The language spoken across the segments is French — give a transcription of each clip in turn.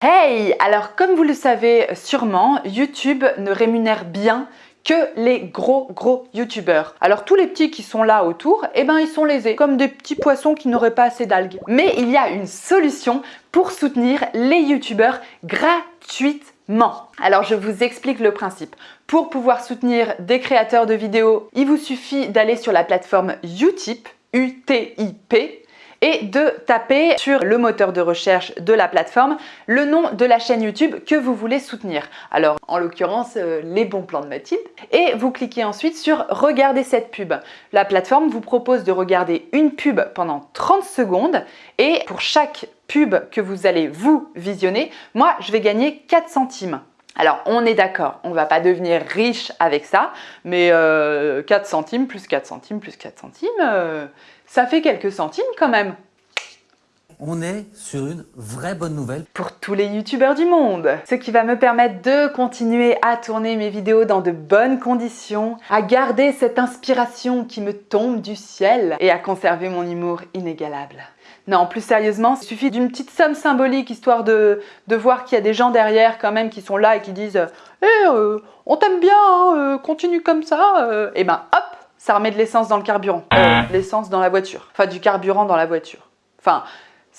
Hey Alors comme vous le savez sûrement, YouTube ne rémunère bien que les gros gros youtubeurs. Alors tous les petits qui sont là autour, eh ben ils sont lésés, comme des petits poissons qui n'auraient pas assez d'algues. Mais il y a une solution pour soutenir les youtubeurs gratuitement. Alors je vous explique le principe. Pour pouvoir soutenir des créateurs de vidéos, il vous suffit d'aller sur la plateforme Utip, U-T-I-P, et de taper sur le moteur de recherche de la plateforme le nom de la chaîne YouTube que vous voulez soutenir. Alors en l'occurrence euh, les bons plans de Mathilde et vous cliquez ensuite sur regarder cette pub. La plateforme vous propose de regarder une pub pendant 30 secondes et pour chaque pub que vous allez vous visionner, moi je vais gagner 4 centimes. Alors on est d'accord, on ne va pas devenir riche avec ça, mais 4 euh, centimes plus 4 centimes plus 4 centimes, euh, ça fait quelques centimes quand même. On est sur une vraie bonne nouvelle. Pour tous les youtubeurs du monde. Ce qui va me permettre de continuer à tourner mes vidéos dans de bonnes conditions, à garder cette inspiration qui me tombe du ciel et à conserver mon humour inégalable. Non, plus sérieusement, il suffit d'une petite somme symbolique histoire de, de voir qu'il y a des gens derrière quand même qui sont là et qui disent « Eh, euh, on t'aime bien, hein, euh, continue comme ça euh. Et ben hop, ça remet de l'essence dans le carburant. l'essence dans la voiture. Enfin, du carburant dans la voiture. Enfin,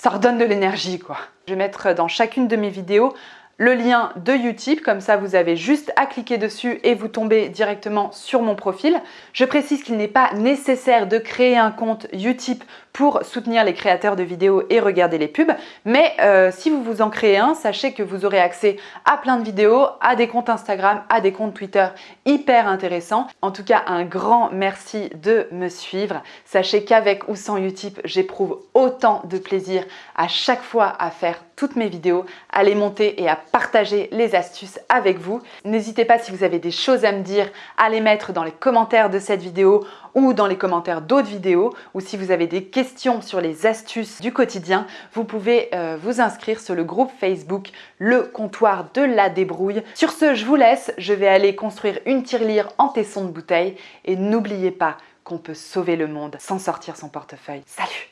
ça redonne de l'énergie quoi. Je vais mettre dans chacune de mes vidéos le lien de Utip, comme ça vous avez juste à cliquer dessus et vous tombez directement sur mon profil. Je précise qu'il n'est pas nécessaire de créer un compte Utip pour soutenir les créateurs de vidéos et regarder les pubs, mais euh, si vous vous en créez un, sachez que vous aurez accès à plein de vidéos, à des comptes Instagram, à des comptes Twitter hyper intéressants. En tout cas, un grand merci de me suivre. Sachez qu'avec ou sans Utip, j'éprouve autant de plaisir à chaque fois à faire toutes mes vidéos, à les monter et à partager les astuces avec vous. N'hésitez pas si vous avez des choses à me dire à les mettre dans les commentaires de cette vidéo ou dans les commentaires d'autres vidéos ou si vous avez des questions sur les astuces du quotidien, vous pouvez euh, vous inscrire sur le groupe Facebook Le Comptoir de la Débrouille. Sur ce, je vous laisse, je vais aller construire une tirelire en tesson de bouteille et n'oubliez pas qu'on peut sauver le monde sans sortir son portefeuille. Salut